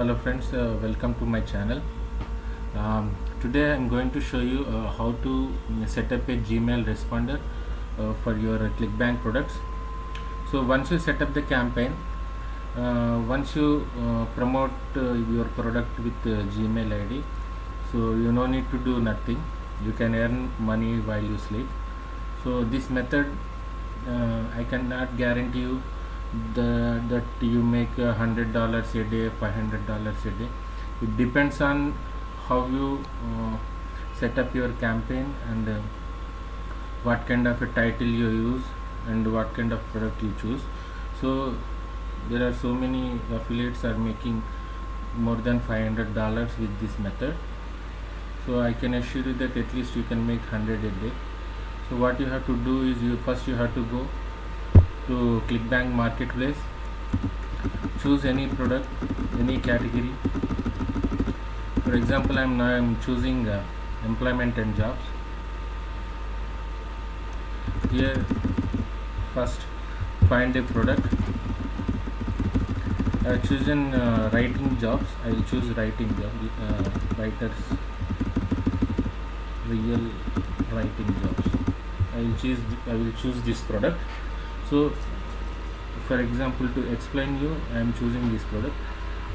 hello friends uh, welcome to my channel. Um, today I'm going to show you uh, how to set up a Gmail responder uh, for your uh, ClickBank products. So once you set up the campaign uh, once you uh, promote your product with Gmail ID so you no need to do nothing. You can earn money while you sleep. So this method I cannot guarantee you the, that you make hundred dollars a day five hundred dollars a day. It depends on how you uh, set up your campaign and uh, what kind of a title you use and what kind of product you choose. So there are so many affiliates are making more than 500 dollars with this method. So i can assure you that at least you can make 100 a day. So what you have to do is you first you have to go to clickbank marketplace. Choose any product any category. For example i'm now i'm choosing uh, employment and jobs. Here first find a product. I have chosen uh, writing jobs. I will choose writing job uh, writers real writing jobs. I will choose I will choose this product so for example to explain you I am choosing this product.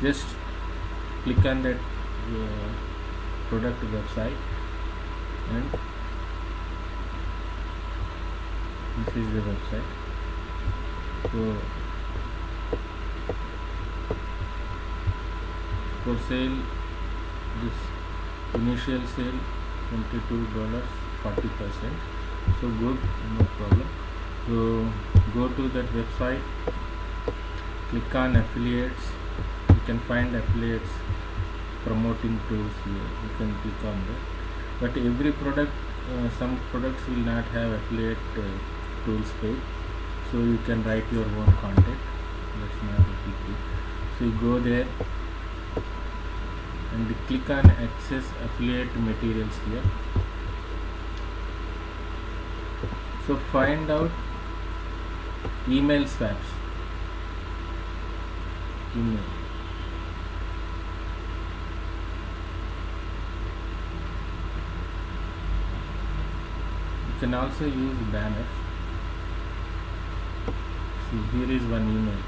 Just click on that uh, product website and this is the website. So for sale this initial sale 22 dollars 40 percent. So good no problem so go to that website click on affiliates. You can find affiliates promoting tools here. You can click on that. But every product uh, some products will not have affiliate uh, tools page so you can write your own content. That's not a big deal. So you go there and click on access affiliate materials here. So find out email swaps email. You can also use banners see here is one email.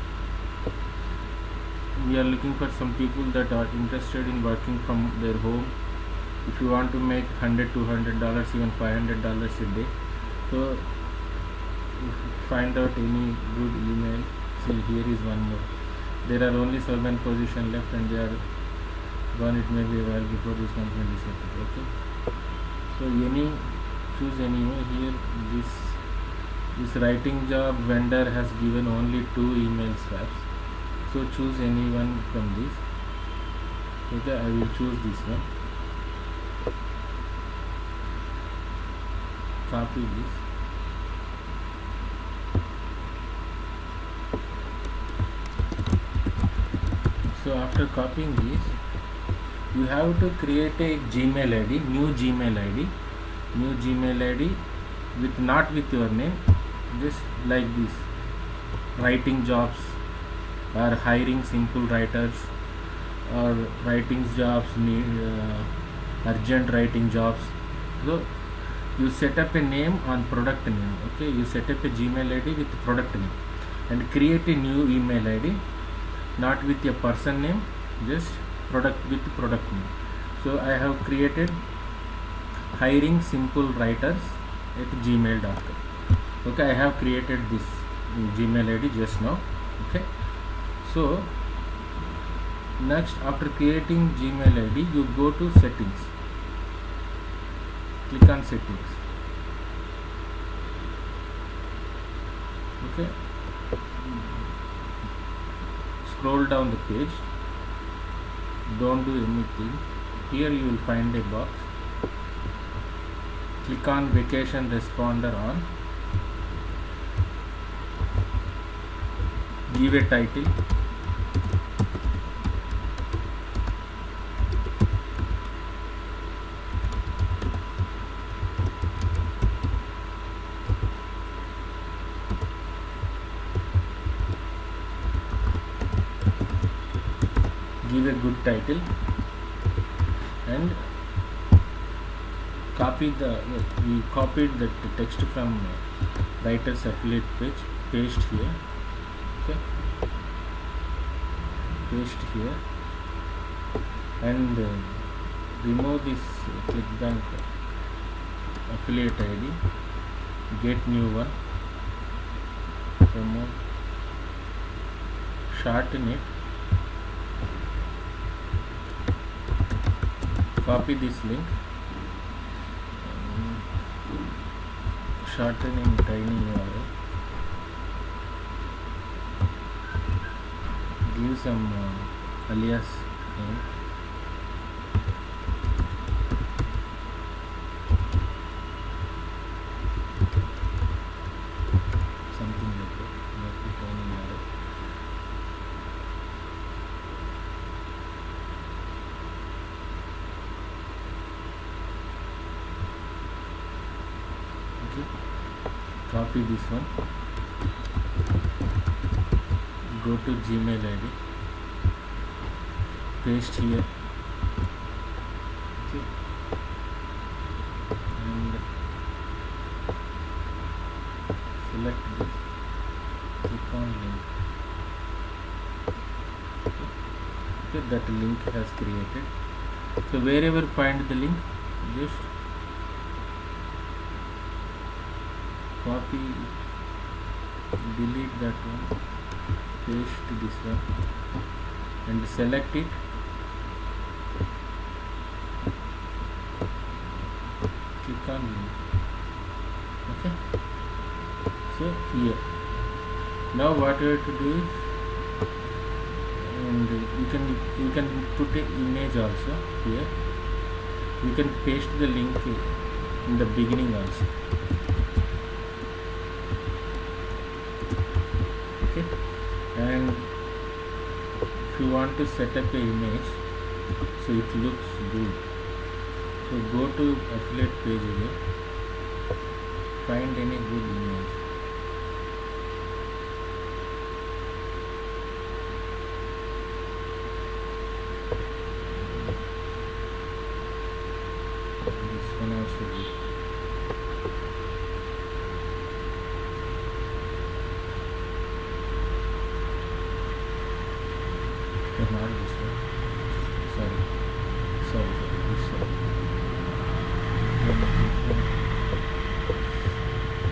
We are looking for some people that are interested in working from their home. If you want to make 100 200 dollars even 500 dollars a day. So find out any good email see here is one more. There are only seven position left and they are gone it may be a while before this company disappear okay? So any choose any here. This this writing job vendor has given only two email swaps so choose any one from this. Okay i will choose this one. Copy this so after copying this you have to create a gmail id new gmail id new gmail id with not with your name just like this. Writing jobs or hiring simple writers or writing jobs uh, urgent writing jobs. So you set up a name on product name okay? You set up a gmail id with product name and create a new email id not with a person name just product with product name. So i have created hiring simple writers at gmail.com okay i have created this gmail id just now. Okay. So next after creating gmail id you go to settings. Click on settings. Okay scroll down the page. Don't do anything. Here you will find a box. Click on vacation responder on. Give a title give a good title. And copy the we copied the text from writer's affiliate page paste here. Okay. Paste here. And uh, remove this clickbank affiliate id get new one. Remove. Shorten it copy this link. Shorten in tiny URL. Give some uh, alias name something like that make it tiny URL okay copy this one. Go to gmail id paste here. Okay. And select this. Click on link. Okay okay that link has created. So wherever find the link just copy delete that one paste this one and select it. Click on link okay. So here. Now what you have to do is and you can you can put an image also here. You can paste the link in the beginning also okay and if you want to set up a image so it looks good. So go to affiliate page again find any good image this one also good Okay, not this one. Sorry. Sorry, sorry. This one. Then this one.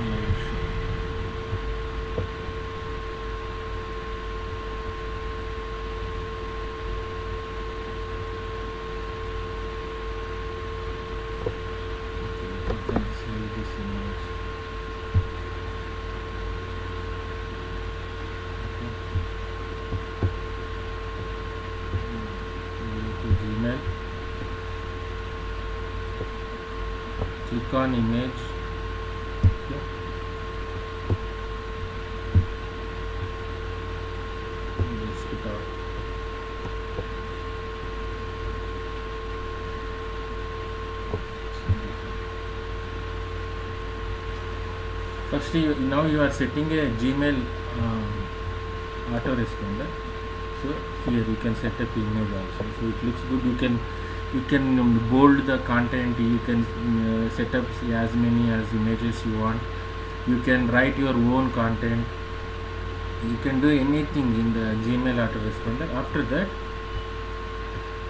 No issue. Okay, you can see this image. Okay. go to Gmail image. One. first you, now you are setting a Gmail um, autoresponder. So here you can set up image also. So it looks good. You can you can bold the content you can uh, set up as many as images you want. You can write your own content. You can do anything in the gmail autoresponder after that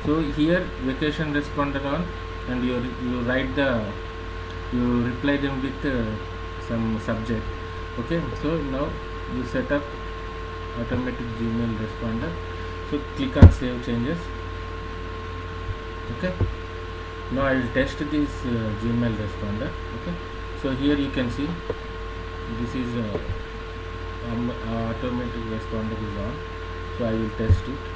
so here vacation responder on and you you write the you reply them with uh, some subject. Okay so now you set up automatic gmail responder. So click on save changes okay. Now i will test this uh, gmail responder. Okay. So here you can see this is uh, um, automatic responder is on. So i will test it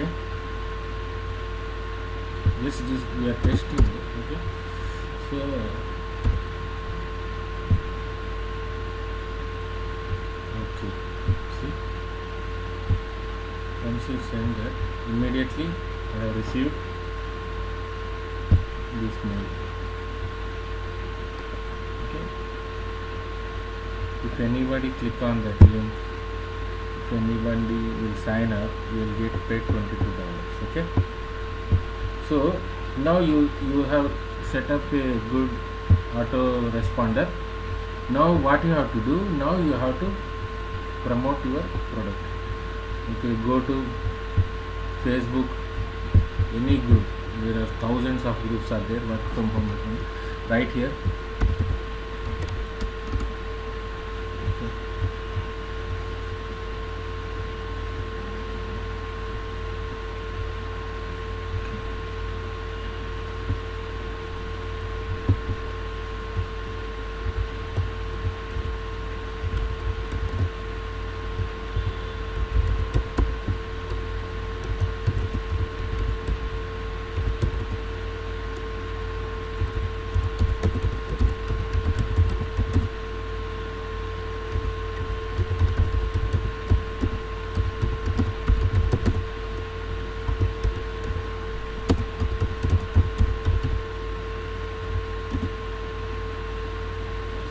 okay. just just we are testing it okay so okay see once you send that immediately I have received this mail okay if anybody click on that link if anybody will sign up you will get paid 22 dollars okay? So now you you have set up a good auto responder. Now what you have to do now you have to promote your product. Okay go to facebook any group there are thousands of groups are there work from home right here okay.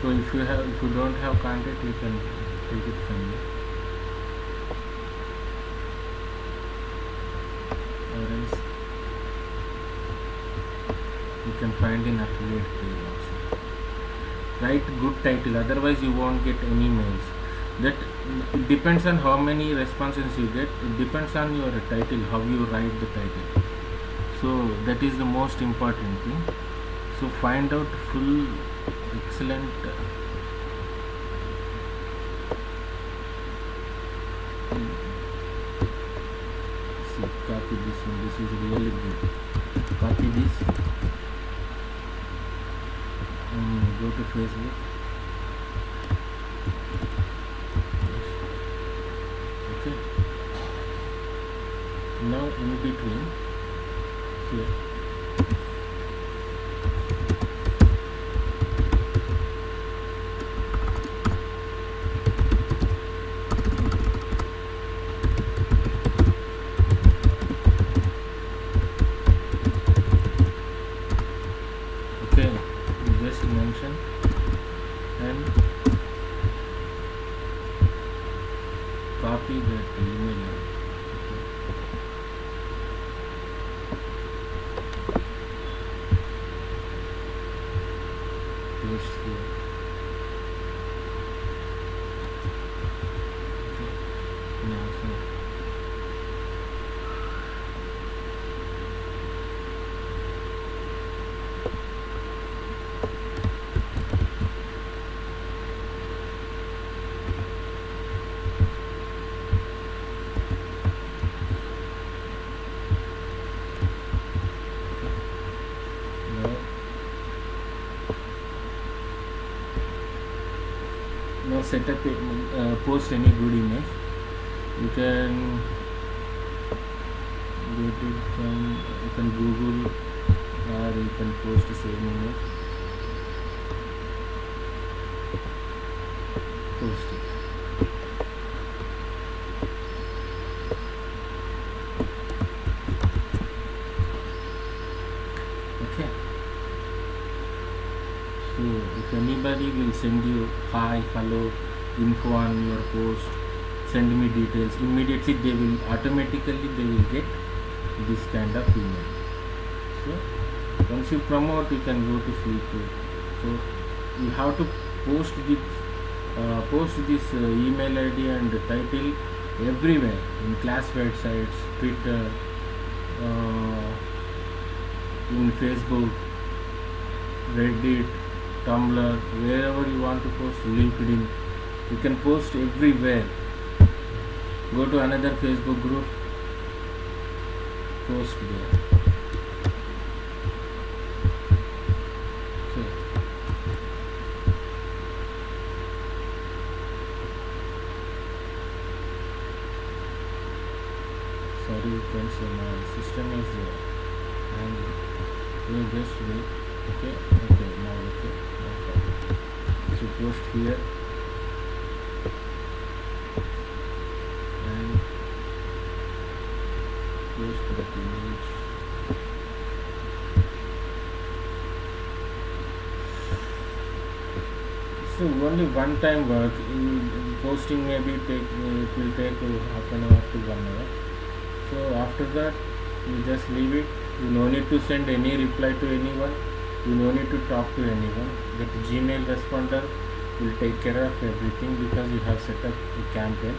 So if you don't have contact you can take it from here. Or else you can find in affiliate page also. Write good title otherwise you won't get any mails. That it depends on how many responses you get. It depends on your title, how you write the title. So that is the most important thing. So find out full excellent uh, see copy this is really good. Copy this. Um, go to facebook. Okay. Now in between. Here okay you just mention and copy that email okay. Paste here okay now so now now set up uh, post any good image. You can get it from you can google or you can post the same image. Post it okay so if anybody will send you hi hello info on your post send me details. Immediately they will automatically they will get this kind of email. So once you promote you can go to feature so you have to post this uh, post this uh, email id and title everywhere in classified sites twitter uh, in facebook reddit tumblr wherever you want to post linkedin you can post everywhere. Go to another facebook group post there. Sorry friends my system is uh, and you just wait. Okay okay now okay so post here. And post that image? So only one time work. In, in posting maybe take it will take half an hour to one hour. So after that you just leave it. You no need to send any reply to anyone you no need to talk to anyone. That gmail responder will take care of everything because you have set up a campaign.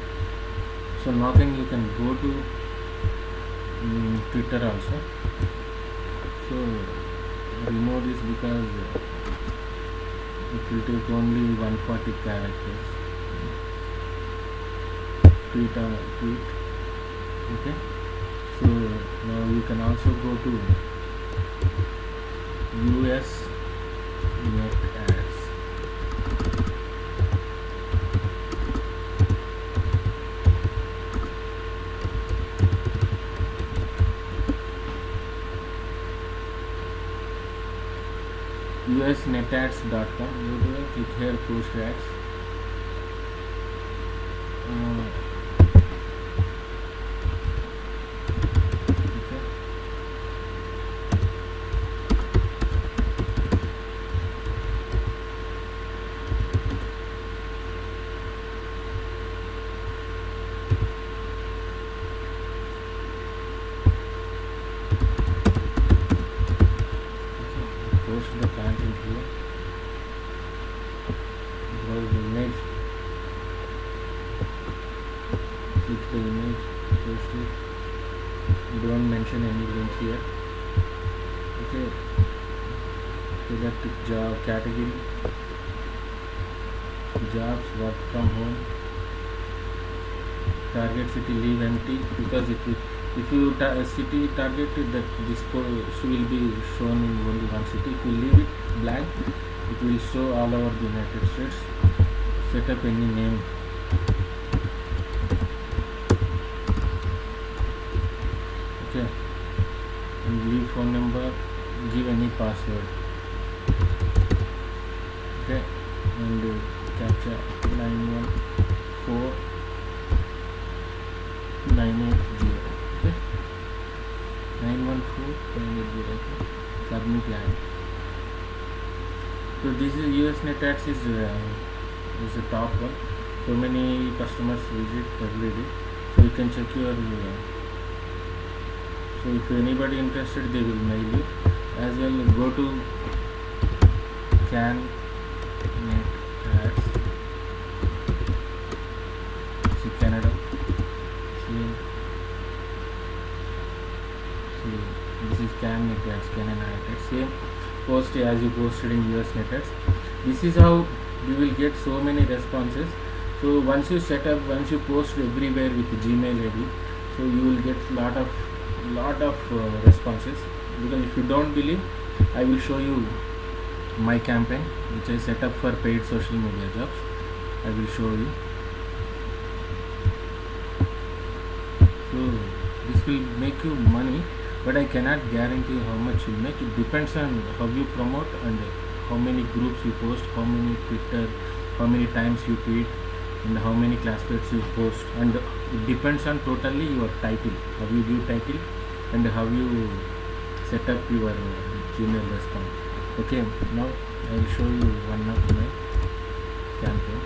So now then you can go to um, twitter also. So remove this because it will take only 140 characters. Tweet uh, tweet. Okay? So now you can also go to us net ads usnetads.com you do click here post ads. Uh, okay okay post the content here browse the image click the image post it don't mention any link here okay select job category. Jobs work from home. Target city leave empty. Because it will if you ta- city target that this post will be shown in only one city. If you leave it blank it will show all over the united states. Set up any name. Okay. And leave phone number give any password and uh, captcha 914 980 okay 914 980 okay submit line so this is us net ads is uh, is the top one so many customers visit every day so you can check your uh, so if anybody interested they will mail you as well go to can can net ads same post as you posted in us net ads this is how you will get so many responses. So once you set up once you post everywhere with gmail id so you will get lot of lot of uh, responses. Because if you don't believe i will show you my campaign which i set up for paid social media jobs. I will show you. So this will make you money but i cannot guarantee how much you make it depends on how you promote and how many groups you post how many twitter how many times you tweet and how many classmates you post. And it depends on totally your title how you give title and how you set up your gmail response okay now i will show you one of my campaign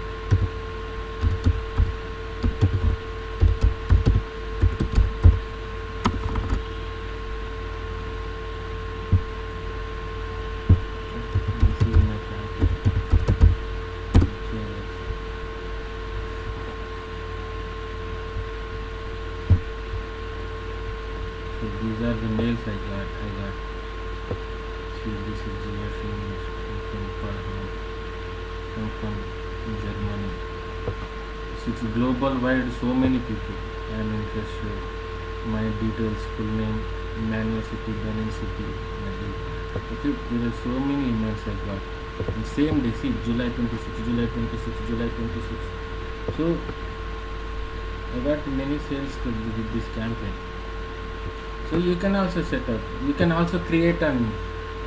this is my campaign okay. So these are the mails I got. I got. See, this is the machine from Parham. Come from Germany. So it's global wide. So many people. I am interested. My details, full name, Manual City, Benin City. Okay, there are so many emails I got. Same day, see, July 26, July 26, July 26. So I got many sales with this campaign so you can also set up you can also create an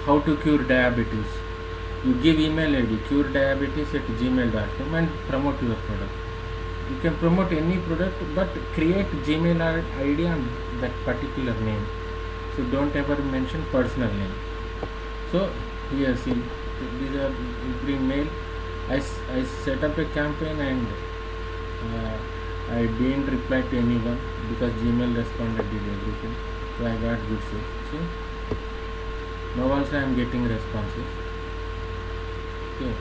how to cure diabetes you give email id cure diabetes at gmail.com and promote your product you can promote any product but create gmail id on that particular name. So don't ever mention personal name. So here see these are every mail. I, I set up a campaign and uh, I didn't reply to anyone because Gmail responded did everything. So I got good sales. See? Now also I am getting responses. Okay.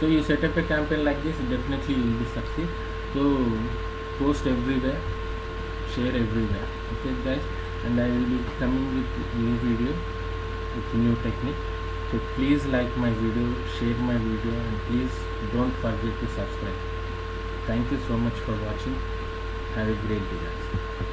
So you set up a campaign like this definitely you will be succeed so post everywhere share everywhere. Okay guys? And I will be coming with new video with new technique. So please like my video share my video and please don't forget to subscribe. Thank you so much for watching. Have a great day guys